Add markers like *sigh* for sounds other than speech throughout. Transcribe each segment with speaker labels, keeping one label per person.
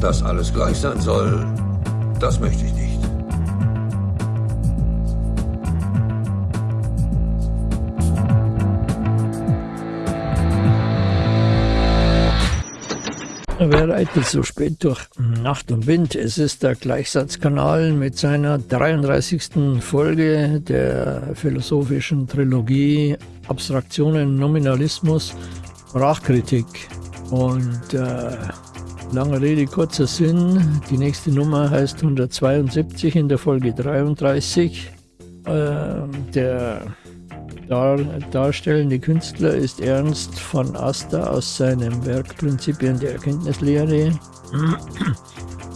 Speaker 1: Dass alles gleich sein soll, das möchte ich nicht.
Speaker 2: Wer reitet so spät durch Nacht und Wind? Es ist der Gleichsatzkanal mit seiner 33. Folge der philosophischen Trilogie Abstraktionen, Nominalismus, Sprachkritik. Und äh, lange Rede, kurzer Sinn. Die nächste Nummer heißt 172 in der Folge 33. Äh, der dar darstellende Künstler ist Ernst von Aster aus seinem Werk Prinzipien der Erkenntnislehre.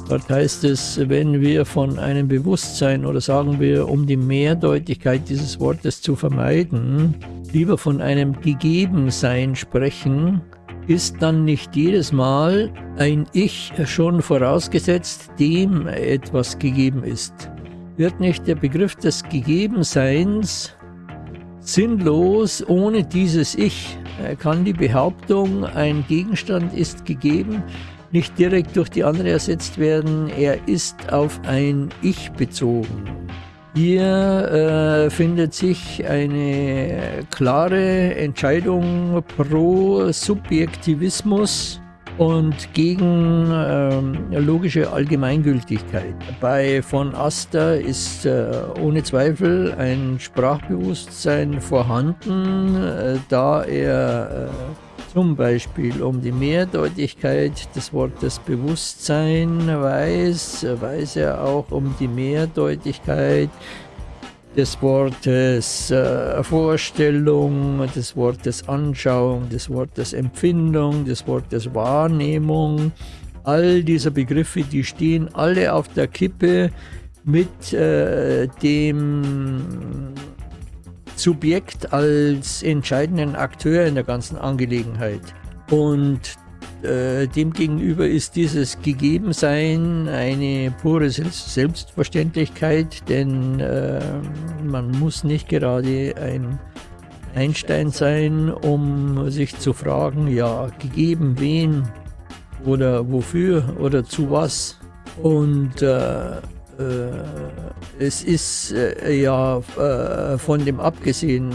Speaker 2: Dort heißt es, wenn wir von einem Bewusstsein oder sagen wir, um die Mehrdeutigkeit dieses Wortes zu vermeiden, lieber von einem Gegebensein sprechen, ist dann nicht jedes Mal ein Ich schon vorausgesetzt, dem etwas gegeben ist. Wird nicht der Begriff des Gegebenseins sinnlos ohne dieses Ich kann die Behauptung, ein Gegenstand ist gegeben, nicht direkt durch die andere ersetzt werden, er ist auf ein Ich bezogen. Hier äh, findet sich eine klare Entscheidung pro Subjektivismus und gegen ähm, logische Allgemeingültigkeit. Bei von Aster ist äh, ohne Zweifel ein Sprachbewusstsein vorhanden, äh, da er äh, zum Beispiel um die Mehrdeutigkeit des Wortes Bewusstsein weiß, weiß er auch um die Mehrdeutigkeit des Wortes äh, Vorstellung, des Wortes Anschauung, des Wortes Empfindung, des Wortes Wahrnehmung. All diese Begriffe, die stehen alle auf der Kippe mit äh, dem Subjekt als entscheidenden Akteur in der ganzen Angelegenheit. Und äh, demgegenüber ist dieses Gegebensein eine pure Selbstverständlichkeit, denn äh, man muss nicht gerade ein Einstein sein, um sich zu fragen, ja, gegeben wen oder wofür oder zu was. Und äh, es ist äh, ja äh, von dem abgesehen,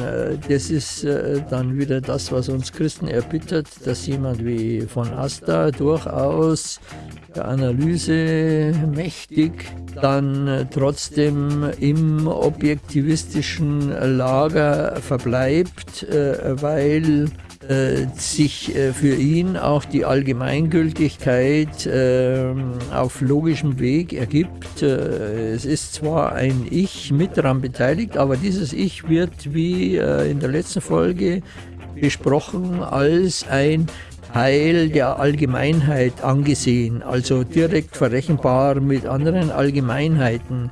Speaker 2: das ist dann wieder das, was uns Christen erbittert, dass jemand wie von Asta durchaus der Analyse mächtig, dann trotzdem im objektivistischen Lager verbleibt, weil äh, sich äh, für ihn auch die Allgemeingültigkeit äh, auf logischem Weg ergibt. Äh, es ist zwar ein Ich mit daran beteiligt, aber dieses Ich wird, wie äh, in der letzten Folge besprochen, als ein Teil der Allgemeinheit angesehen, also direkt verrechenbar mit anderen Allgemeinheiten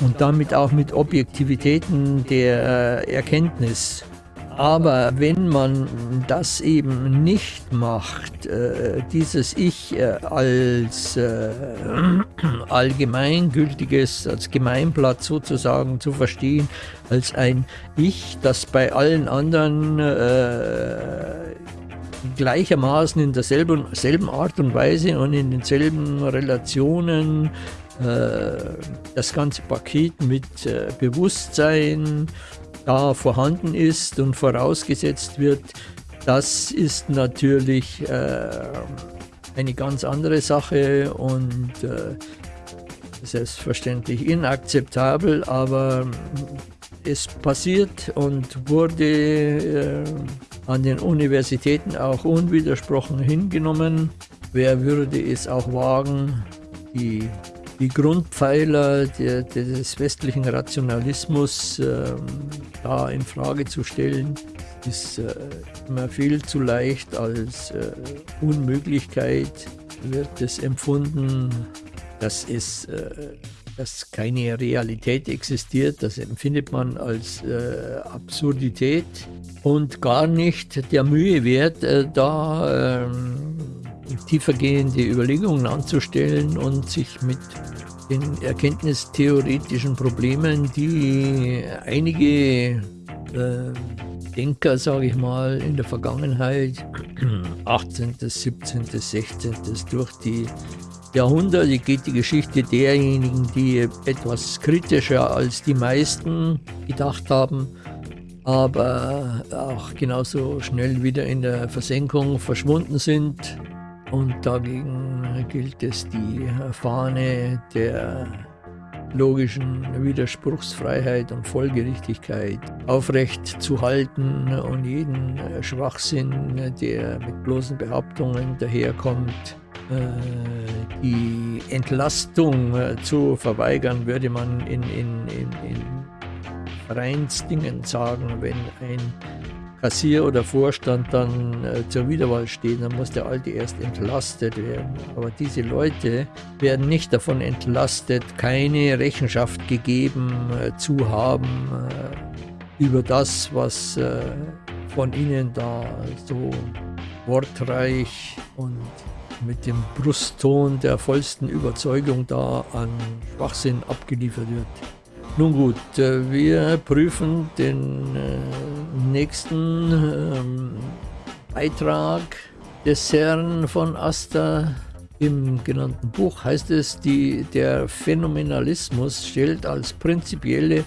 Speaker 2: und damit auch mit Objektivitäten der Erkenntnis. Aber wenn man das eben nicht macht, äh, dieses Ich äh, als äh, *clears throat* allgemeingültiges, als Gemeinblatt sozusagen zu verstehen, als ein Ich, das bei allen anderen äh, gleichermaßen in derselben selben Art und Weise und in denselben Relationen äh, das ganze Paket mit äh, Bewusstsein, da vorhanden ist und vorausgesetzt wird, das ist natürlich äh, eine ganz andere Sache und äh, selbstverständlich inakzeptabel, aber es passiert und wurde äh, an den Universitäten auch unwidersprochen hingenommen. Wer würde es auch wagen, die die Grundpfeiler der, des westlichen Rationalismus äh, da in Frage zu stellen, ist äh, immer viel zu leicht als äh, Unmöglichkeit wird es empfunden, dass es äh, dass keine Realität existiert, das empfindet man als äh, Absurdität und gar nicht der Mühe wert, äh, da ähm, tiefergehende Überlegungen anzustellen und sich mit den erkenntnistheoretischen Problemen, die einige äh, Denker, sage ich mal, in der Vergangenheit, 18., 17., 16., durch die Jahrhundert geht die Geschichte derjenigen, die etwas kritischer als die meisten gedacht haben, aber auch genauso schnell wieder in der Versenkung verschwunden sind. Und dagegen gilt es, die Fahne der logischen Widerspruchsfreiheit und Folgerichtigkeit aufrecht zu halten und jeden Schwachsinn, der mit bloßen Behauptungen daherkommt, äh, die Entlastung äh, zu verweigern, würde man in, in, in, in Vereinsdingen sagen, wenn ein Kassier oder Vorstand dann äh, zur Wiederwahl steht, dann muss der Alte erst entlastet werden. Aber diese Leute werden nicht davon entlastet, keine Rechenschaft gegeben äh, zu haben äh, über das, was von ihnen da so wortreich und mit dem Brustton der vollsten Überzeugung da an Schwachsinn abgeliefert wird. Nun gut, äh, wir prüfen den äh, nächsten ähm, Beitrag des Herrn von Asta. Im genannten Buch heißt es, die, der Phänomenalismus stellt als prinzipielle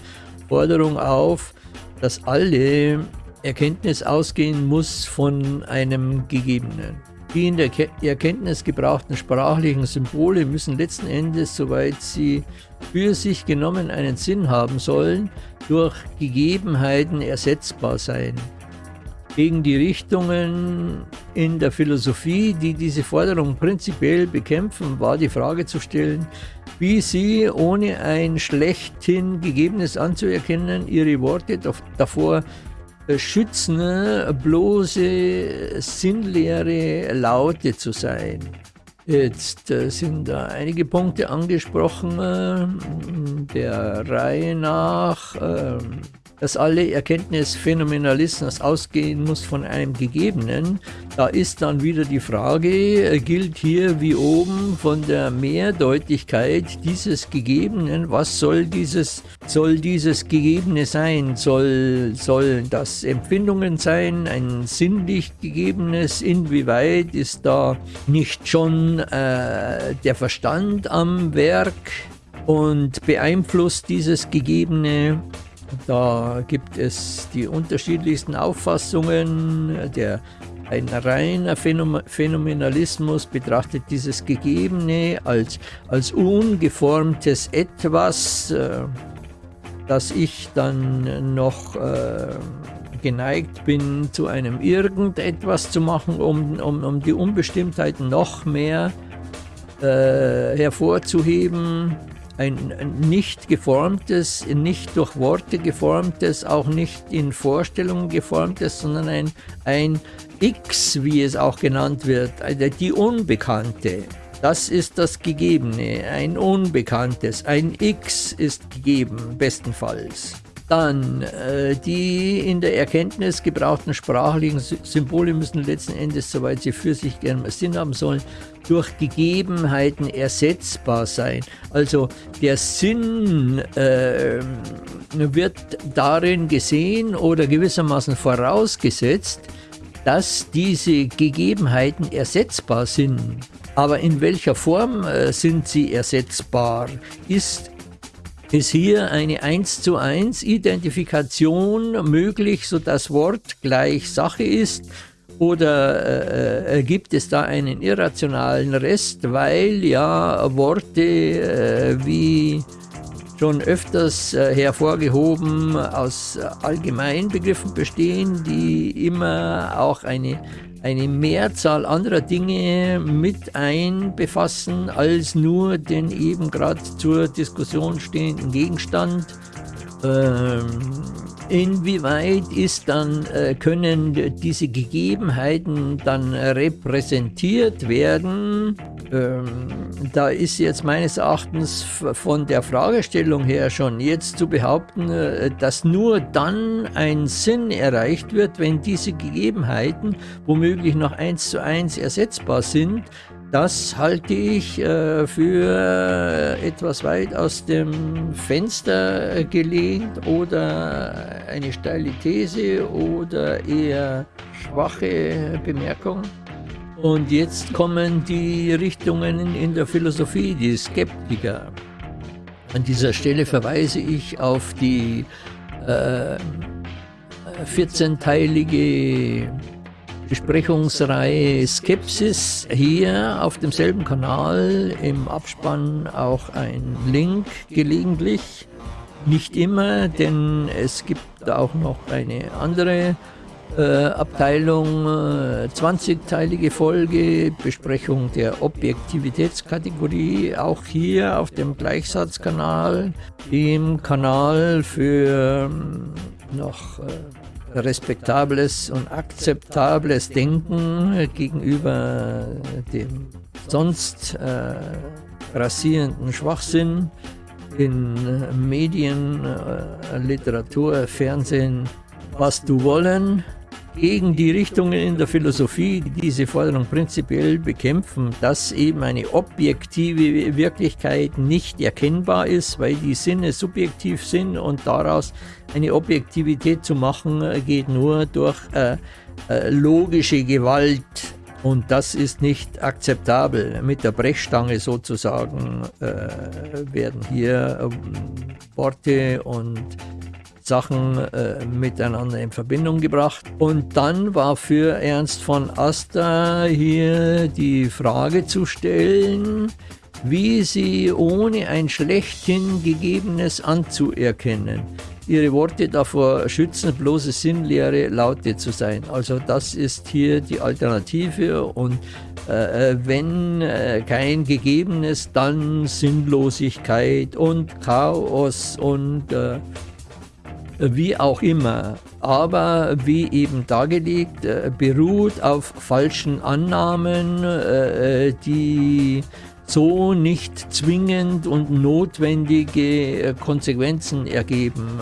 Speaker 2: Forderung auf, dass alle Erkenntnis ausgehen muss von einem Gegebenen. Die in der Erkenntnis gebrauchten sprachlichen Symbole müssen letzten Endes, soweit sie für sich genommen einen Sinn haben sollen, durch Gegebenheiten ersetzbar sein. Gegen die Richtungen in der Philosophie, die diese Forderung prinzipiell bekämpfen, war die Frage zu stellen, wie sie, ohne ein schlechthin Gegebenes anzuerkennen, ihre Worte davor schützen, bloße sinnleere Laute zu sein. Jetzt äh, sind da einige Punkte angesprochen, äh, der Reihe nach. Dass alle Erkenntnis Phänomenalismus ausgehen muss von einem Gegebenen, da ist dann wieder die Frage, äh, gilt hier wie oben von der Mehrdeutigkeit dieses Gegebenen, was soll dieses, soll dieses Gegebene sein? Soll, sollen das Empfindungen sein, ein sinnlich Gegebenes? Inwieweit ist da nicht schon äh, der Verstand am Werk? und beeinflusst dieses Gegebene da gibt es die unterschiedlichsten Auffassungen. Der, ein reiner Phänomenalismus betrachtet dieses Gegebene als, als ungeformtes Etwas, äh, das ich dann noch äh, geneigt bin, zu einem Irgendetwas zu machen, um, um, um die Unbestimmtheit noch mehr äh, hervorzuheben ein nicht geformtes, nicht durch Worte geformtes, auch nicht in Vorstellungen geformtes, sondern ein, ein X, wie es auch genannt wird, die Unbekannte. Das ist das Gegebene, ein Unbekanntes, ein X ist gegeben, bestenfalls. Dann, äh, die in der Erkenntnis gebrauchten sprachlichen Symbole müssen letzten Endes, soweit sie für sich gerne Sinn haben sollen, durch Gegebenheiten ersetzbar sein. Also der Sinn äh, wird darin gesehen oder gewissermaßen vorausgesetzt, dass diese Gegebenheiten ersetzbar sind. Aber in welcher Form äh, sind sie ersetzbar? Ist ist hier eine 1 zu 1 Identifikation möglich, so das Wort gleich Sache ist? Oder äh, äh, gibt es da einen irrationalen Rest, weil ja Worte äh, wie schon öfters äh, hervorgehoben aus Allgemeinbegriffen bestehen, die immer auch eine eine Mehrzahl anderer Dinge mit einbefassen als nur den eben gerade zur Diskussion stehenden Gegenstand. Ähm, inwieweit ist dann, äh, können diese Gegebenheiten dann repräsentiert werden? Ähm, da ist jetzt meines Erachtens von der Fragestellung her schon jetzt zu behaupten, äh, dass nur dann ein Sinn erreicht wird, wenn diese Gegebenheiten womöglich noch eins zu eins ersetzbar sind, das halte ich äh, für etwas weit aus dem Fenster gelehnt oder eine steile These oder eher schwache Bemerkung. Und jetzt kommen die Richtungen in der Philosophie, die Skeptiker. An dieser Stelle verweise ich auf die äh, 14-teilige Besprechungsreihe Skepsis hier auf demselben Kanal, im Abspann auch ein Link gelegentlich. Nicht immer, denn es gibt auch noch eine andere äh, Abteilung, äh, 20-teilige Folge, Besprechung der Objektivitätskategorie, auch hier auf dem Gleichsatzkanal, dem Kanal für ähm, noch äh, respektables und akzeptables Denken gegenüber dem sonst äh, rasierenden Schwachsinn in Medien, äh, Literatur, Fernsehen, was du wollen gegen die Richtungen in der Philosophie, die diese Forderung prinzipiell bekämpfen, dass eben eine objektive Wirklichkeit nicht erkennbar ist, weil die Sinne subjektiv sind und daraus eine Objektivität zu machen, geht nur durch äh, äh, logische Gewalt und das ist nicht akzeptabel. Mit der Brechstange sozusagen äh, werden hier ähm, Worte und Sachen äh, miteinander in Verbindung gebracht. Und dann war für Ernst von Aster hier die Frage zu stellen, wie sie ohne ein schlechthin gegebenes anzuerkennen ihre Worte davor schützen, bloße sinnleere Laute zu sein. Also das ist hier die Alternative und äh, wenn äh, kein Gegebenes, dann Sinnlosigkeit und Chaos und äh, wie auch immer, aber wie eben dargelegt, äh, beruht auf falschen Annahmen, äh, äh, die so nicht zwingend und notwendige Konsequenzen ergeben.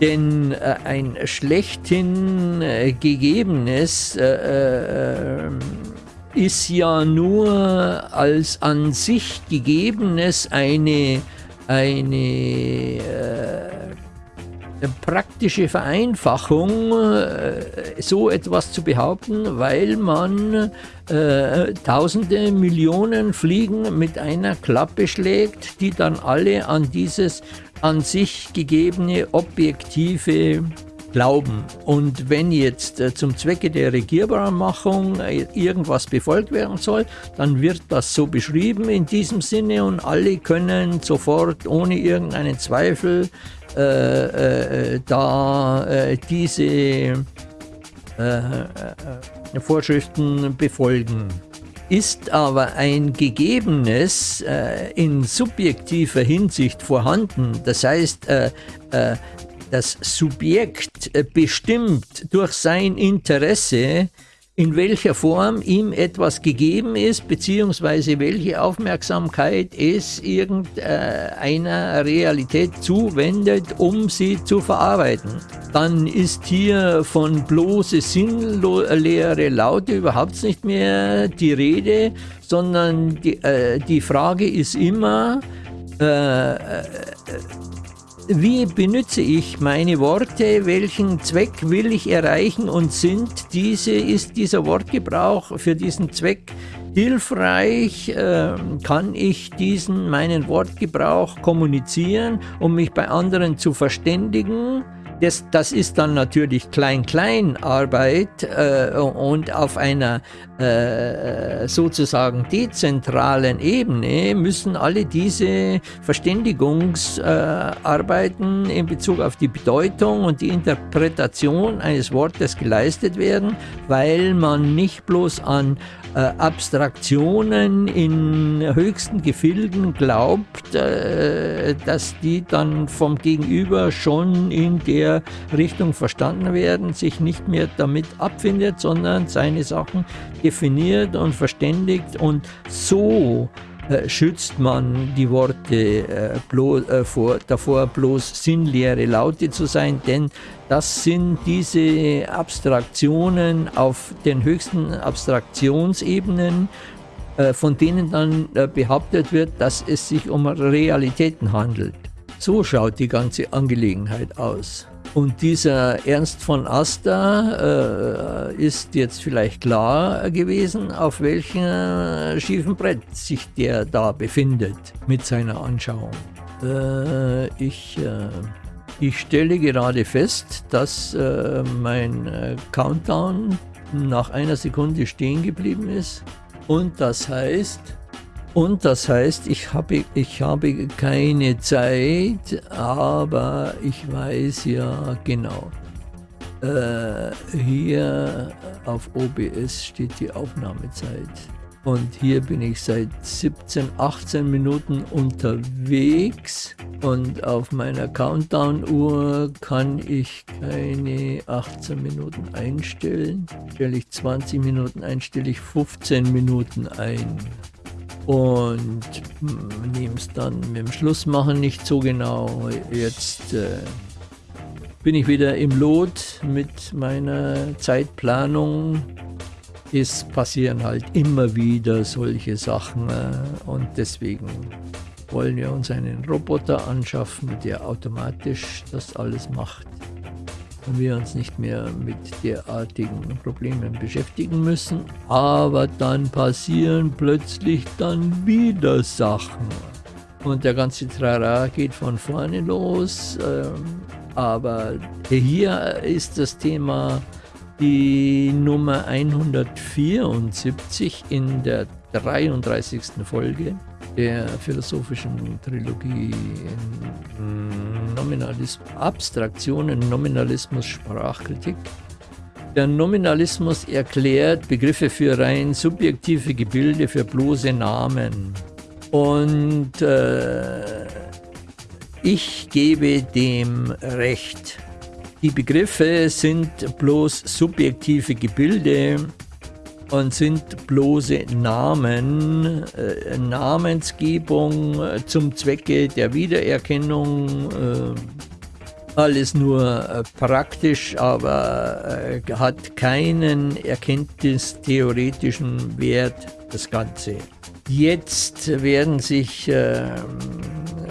Speaker 2: Denn ein schlechthin gegebenes ist ja nur als an sich gegebenes eine, eine praktische Vereinfachung, äh, so etwas zu behaupten, weil man äh, tausende Millionen Fliegen mit einer Klappe schlägt, die dann alle an dieses an sich gegebene objektive Glauben. Und wenn jetzt äh, zum Zwecke der Regierbarmachung äh, irgendwas befolgt werden soll, dann wird das so beschrieben in diesem Sinne und alle können sofort ohne irgendeinen Zweifel äh, äh, da äh, diese äh, äh, Vorschriften befolgen. Ist aber ein Gegebenes in subjektiver Hinsicht vorhanden, das heißt, das Subjekt bestimmt durch sein Interesse in welcher Form ihm etwas gegeben ist, beziehungsweise welche Aufmerksamkeit es irgendeiner Realität zuwendet, um sie zu verarbeiten. Dann ist hier von bloße sinnleere Laute überhaupt nicht mehr die Rede, sondern die, äh, die Frage ist immer, äh, äh wie benütze ich meine Worte? Welchen Zweck will ich erreichen? Und sind diese, ist dieser Wortgebrauch für diesen Zweck hilfreich? Äh, kann ich diesen, meinen Wortgebrauch kommunizieren, um mich bei anderen zu verständigen? Das, das ist dann natürlich Klein-Klein-Arbeit äh, und auf einer äh, sozusagen dezentralen Ebene müssen alle diese Verständigungsarbeiten äh, in Bezug auf die Bedeutung und die Interpretation eines Wortes geleistet werden, weil man nicht bloß an äh, Abstraktionen in höchsten Gefilden glaubt, äh, dass die dann vom Gegenüber schon in der Richtung verstanden werden, sich nicht mehr damit abfindet, sondern seine Sachen definiert und verständigt und so äh, schützt man die Worte äh, bloß, äh, vor, davor, bloß sinnleere Laute zu sein, denn das sind diese Abstraktionen auf den höchsten Abstraktionsebenen, äh, von denen dann äh, behauptet wird, dass es sich um Realitäten handelt. So schaut die ganze Angelegenheit aus. Und dieser Ernst von Aster äh, ist jetzt vielleicht klar gewesen, auf welchem schiefen Brett sich der da befindet mit seiner Anschauung. Äh, ich, äh, ich stelle gerade fest, dass äh, mein äh, Countdown nach einer Sekunde stehen geblieben ist. Und das heißt, und das heißt, ich habe, ich habe keine Zeit, aber ich weiß ja genau. Äh, hier auf OBS steht die Aufnahmezeit. Und hier bin ich seit 17, 18 Minuten unterwegs. Und auf meiner Countdown-Uhr kann ich keine 18 Minuten einstellen. Stelle ich 20 Minuten ein, stelle ich 15 Minuten ein und nehme es dann mit dem Schlussmachen nicht so genau. Jetzt äh, bin ich wieder im Lot mit meiner Zeitplanung. Es passieren halt immer wieder solche Sachen äh, und deswegen wollen wir uns einen Roboter anschaffen, der automatisch das alles macht und wir uns nicht mehr mit derartigen Problemen beschäftigen müssen. Aber dann passieren plötzlich dann wieder Sachen. Und der ganze Trara geht von vorne los. Ähm, aber hier ist das Thema die Nummer 174 in der 33. Folge der philosophischen Trilogie Nominalismus, Abstraktionen, Nominalismus, Sprachkritik. Der Nominalismus erklärt Begriffe für rein subjektive Gebilde, für bloße Namen. Und äh, ich gebe dem Recht. Die Begriffe sind bloß subjektive Gebilde und sind bloße Namen, äh, Namensgebung äh, zum Zwecke der Wiedererkennung, äh, alles nur äh, praktisch, aber äh, hat keinen erkenntnistheoretischen Wert, das Ganze. Jetzt werden sich ähm,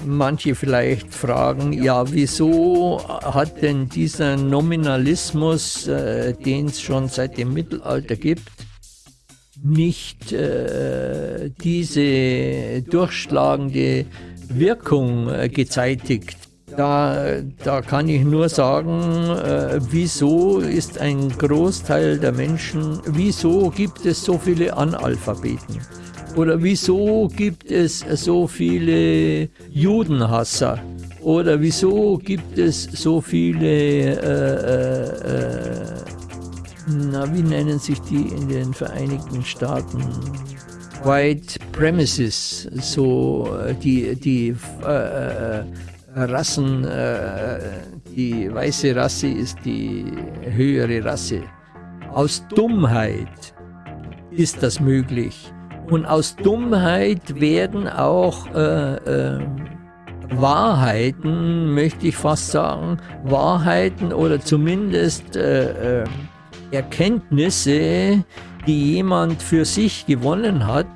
Speaker 2: manche vielleicht fragen, ja, wieso hat denn dieser Nominalismus, äh, den es schon seit dem Mittelalter gibt, nicht äh, diese durchschlagende Wirkung äh, gezeitigt. Da, da kann ich nur sagen, äh, wieso ist ein Großteil der Menschen, wieso gibt es so viele Analphabeten? Oder wieso gibt es so viele Judenhasser? Oder wieso gibt es so viele äh, äh, äh na, wie nennen sich die in den Vereinigten Staaten? White Premises, so äh, die, die äh, äh, Rassen, äh, die weiße Rasse ist die höhere Rasse. Aus Dummheit ist das möglich. Und aus Dummheit werden auch äh, äh, Wahrheiten, möchte ich fast sagen, Wahrheiten oder zumindest äh, Erkenntnisse, die jemand für sich gewonnen hat,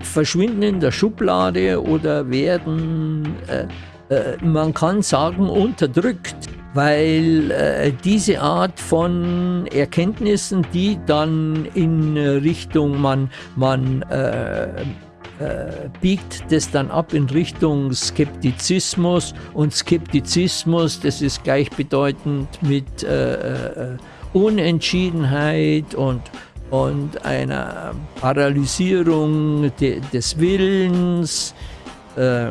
Speaker 2: verschwinden in der Schublade oder werden, äh, äh, man kann sagen, unterdrückt, weil äh, diese Art von Erkenntnissen, die dann in Richtung, man, man äh, äh, biegt das dann ab in Richtung Skeptizismus. Und Skeptizismus, das ist gleichbedeutend mit äh, Unentschiedenheit und, und einer Paralysierung de, des Willens, äh,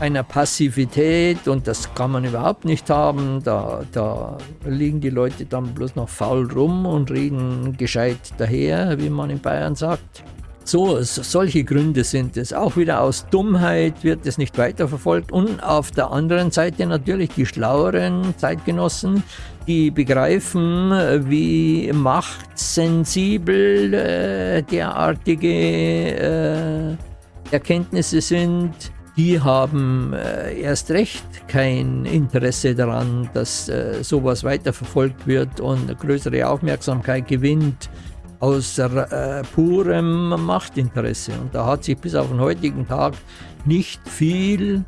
Speaker 2: einer Passivität und das kann man überhaupt nicht haben. Da, da liegen die Leute dann bloß noch faul rum und reden gescheit daher, wie man in Bayern sagt. So, solche Gründe sind es. Auch wieder aus Dummheit wird es nicht weiterverfolgt. Und auf der anderen Seite natürlich die schlaueren Zeitgenossen, die begreifen, wie machtsensibel äh, derartige äh, Erkenntnisse sind. Die haben äh, erst recht kein Interesse daran, dass äh, sowas weiterverfolgt wird und größere Aufmerksamkeit gewinnt aus äh, purem Machtinteresse. Und da hat sich bis auf den heutigen Tag nicht viel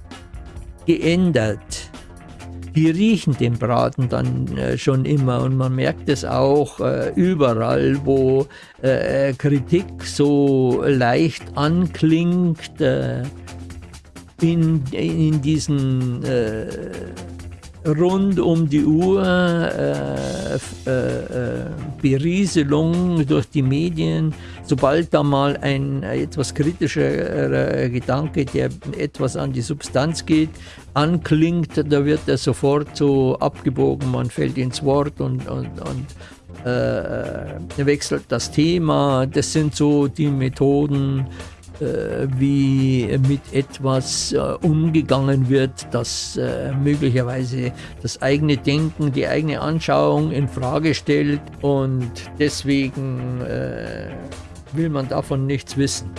Speaker 2: geändert. Die riechen den Braten dann äh, schon immer. Und man merkt es auch äh, überall, wo äh, Kritik so leicht anklingt, äh, in, in diesen äh, rund um die Uhr äh, äh, Berieselung durch die Medien, sobald da mal ein etwas kritischer Gedanke, der etwas an die Substanz geht, anklingt, da wird er sofort so abgebogen, man fällt ins Wort und, und, und äh, wechselt das Thema. Das sind so die Methoden, äh, wie mit etwas äh, umgegangen wird, das äh, möglicherweise das eigene Denken, die eigene Anschauung in Frage stellt und deswegen will man davon nichts wissen.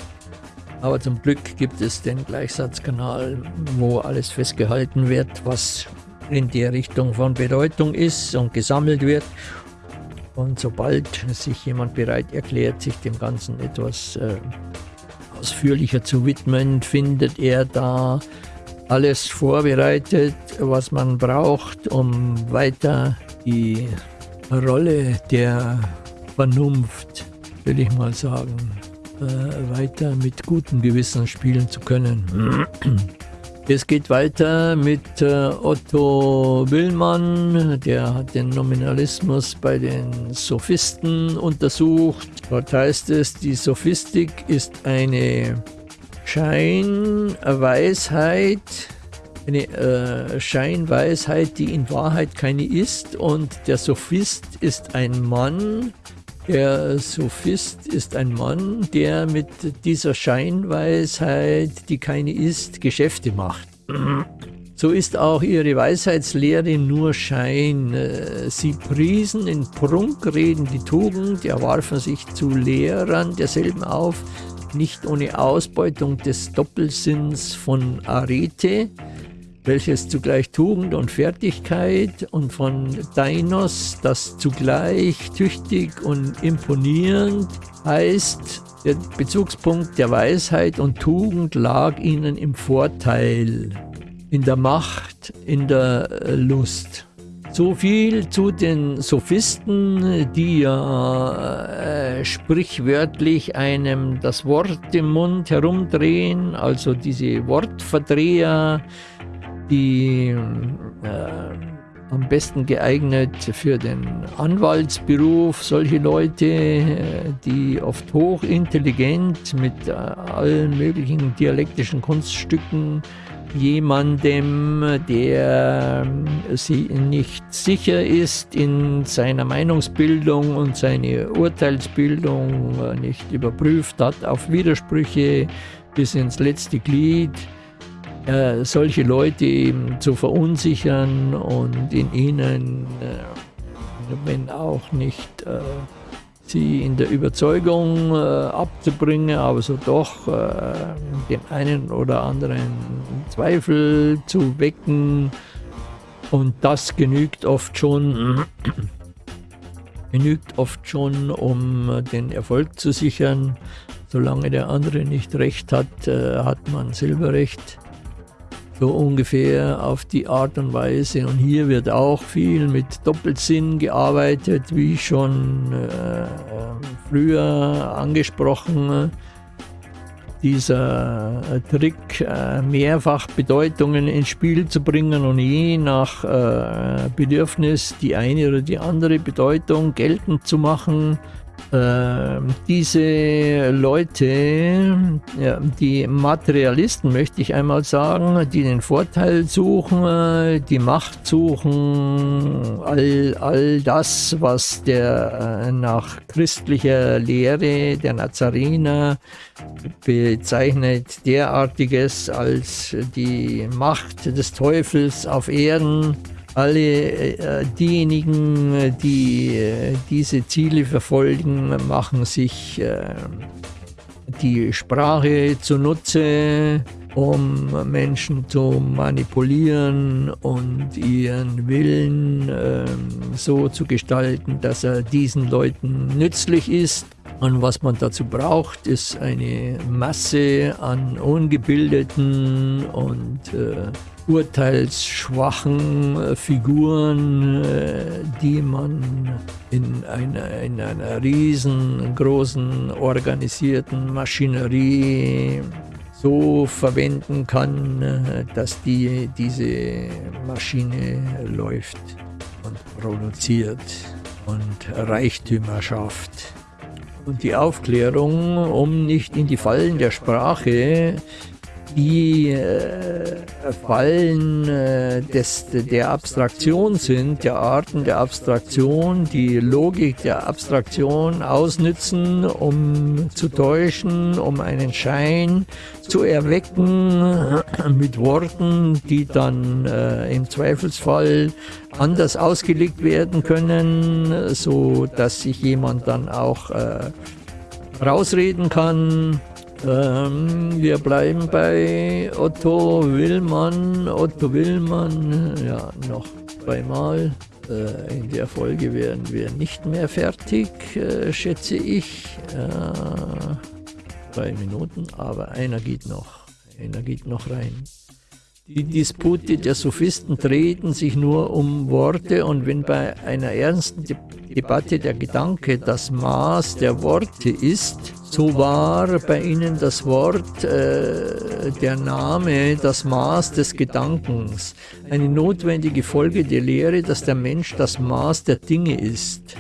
Speaker 2: Aber zum Glück gibt es den Gleichsatzkanal, wo alles festgehalten wird, was in der Richtung von Bedeutung ist und gesammelt wird. Und sobald sich jemand bereit erklärt, sich dem Ganzen etwas äh, ausführlicher zu widmen, findet er da alles vorbereitet, was man braucht, um weiter die Rolle der Vernunft, will ich mal sagen, äh, weiter mit gutem Gewissen spielen zu können. *clears throat* Es geht weiter mit äh, Otto Willmann, der hat den Nominalismus bei den Sophisten untersucht. Dort heißt es, die Sophistik ist eine Scheinweisheit, eine äh, Scheinweisheit, die in Wahrheit keine ist und der Sophist ist ein Mann, der Sophist ist ein Mann, der mit dieser Scheinweisheit, die keine ist, Geschäfte macht. So ist auch ihre Weisheitslehre nur Schein. Sie priesen in Prunkreden die Tugend, erwarfen sich zu Lehrern derselben auf, nicht ohne Ausbeutung des Doppelsinns von Arete, welches zugleich Tugend und Fertigkeit und von Dainos, das zugleich tüchtig und imponierend heißt, der Bezugspunkt der Weisheit und Tugend lag ihnen im Vorteil, in der Macht, in der Lust. So viel zu den Sophisten, die ja äh, sprichwörtlich einem das Wort im Mund herumdrehen, also diese Wortverdreher, die äh, am besten geeignet für den Anwaltsberuf, solche Leute, äh, die oft hochintelligent mit äh, allen möglichen dialektischen Kunststücken jemandem, der äh, sie nicht sicher ist in seiner Meinungsbildung und seine Urteilsbildung nicht überprüft hat auf Widersprüche bis ins letzte Glied, äh, solche Leute zu verunsichern und in ihnen, äh, wenn auch nicht äh, sie in der Überzeugung äh, abzubringen, aber so doch äh, den einen oder anderen Zweifel zu wecken. Und das genügt oft schon, *clears throat* genügt oft schon, um den Erfolg zu sichern. Solange der andere nicht recht hat, äh, hat man Silberrecht so ungefähr auf die Art und Weise. Und hier wird auch viel mit Doppelsinn gearbeitet, wie schon äh, früher angesprochen. Dieser äh, Trick, äh, mehrfach Bedeutungen ins Spiel zu bringen und je nach äh, Bedürfnis die eine oder die andere Bedeutung geltend zu machen, diese Leute, die Materialisten möchte ich einmal sagen, die den Vorteil suchen, die Macht suchen, all, all das, was der äh, nach christlicher Lehre der Nazarener bezeichnet, derartiges als die Macht des Teufels auf Erden alle äh, diejenigen, die äh, diese Ziele verfolgen, machen sich äh, die Sprache zunutze, um Menschen zu manipulieren und ihren Willen äh, so zu gestalten, dass er diesen Leuten nützlich ist. Und was man dazu braucht, ist eine Masse an ungebildeten und äh, urteilsschwachen Figuren, die man in einer, in einer riesengroßen organisierten Maschinerie so verwenden kann, dass die, diese Maschine läuft und produziert und Reichtümer schafft. Und die Aufklärung, um nicht in die Fallen der Sprache die äh, Fallen äh, des, der Abstraktion sind, der Arten der Abstraktion, die Logik der Abstraktion ausnützen, um zu täuschen, um einen Schein zu erwecken mit Worten, die dann äh, im Zweifelsfall anders ausgelegt werden können, so dass sich jemand dann auch äh, rausreden kann ähm, wir bleiben bei Otto Willmann. Otto Willmann, ja, noch zweimal. Äh, in der Folge werden wir nicht mehr fertig, äh, schätze ich. Äh, drei Minuten, aber einer geht noch. Einer geht noch rein. Die Dispute der Sophisten treten sich nur um Worte und wenn bei einer ernsten De Debatte der Gedanke das Maß der Worte ist, so war bei ihnen das Wort, äh, der Name, das Maß des Gedankens, eine notwendige Folge der Lehre, dass der Mensch das Maß der Dinge ist.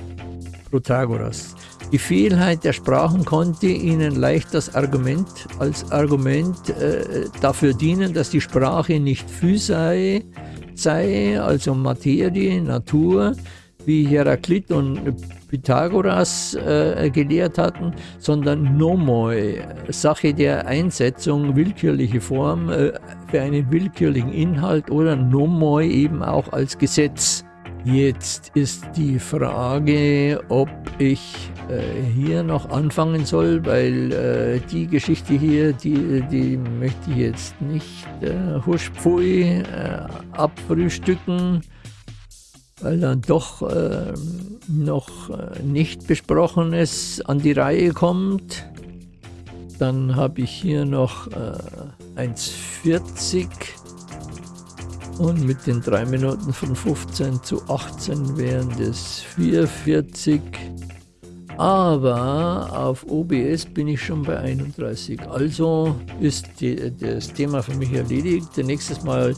Speaker 2: Protagoras. Die Vielheit der Sprachen konnte ihnen leicht das Argument als Argument äh, dafür dienen, dass die Sprache nicht Physei sei, also Materie, Natur, wie Heraklit und Pythagoras äh, gelehrt hatten, sondern Nomoi, Sache der Einsetzung, willkürliche Form äh, für einen willkürlichen Inhalt oder Nomoi eben auch als Gesetz. Jetzt ist die Frage, ob ich äh, hier noch anfangen soll, weil äh, die Geschichte hier, die, die möchte ich jetzt nicht äh, huschpfui äh, abfrühstücken, weil dann doch äh, noch äh, nicht besprochenes an die Reihe kommt. Dann habe ich hier noch äh, 1,40 und mit den 3 Minuten von 15 zu 18 wären das 440. Aber auf OBS bin ich schon bei 31. Also ist die, das Thema für mich erledigt. Nächstes Mal,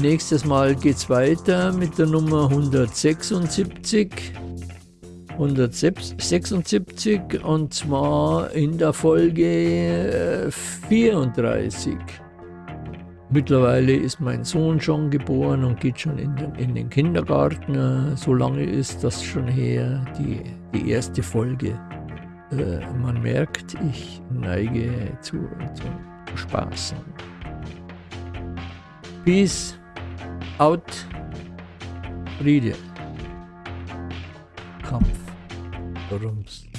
Speaker 2: nächstes Mal geht es weiter mit der Nummer 176. 176 und zwar in der Folge 34. Äh, Mittlerweile ist mein Sohn schon geboren und geht schon in den, in den Kindergarten. So lange ist das schon her, die, die erste Folge. Äh, man merkt, ich neige zu, zu Spaßen. Peace out. Region Come. The rooms.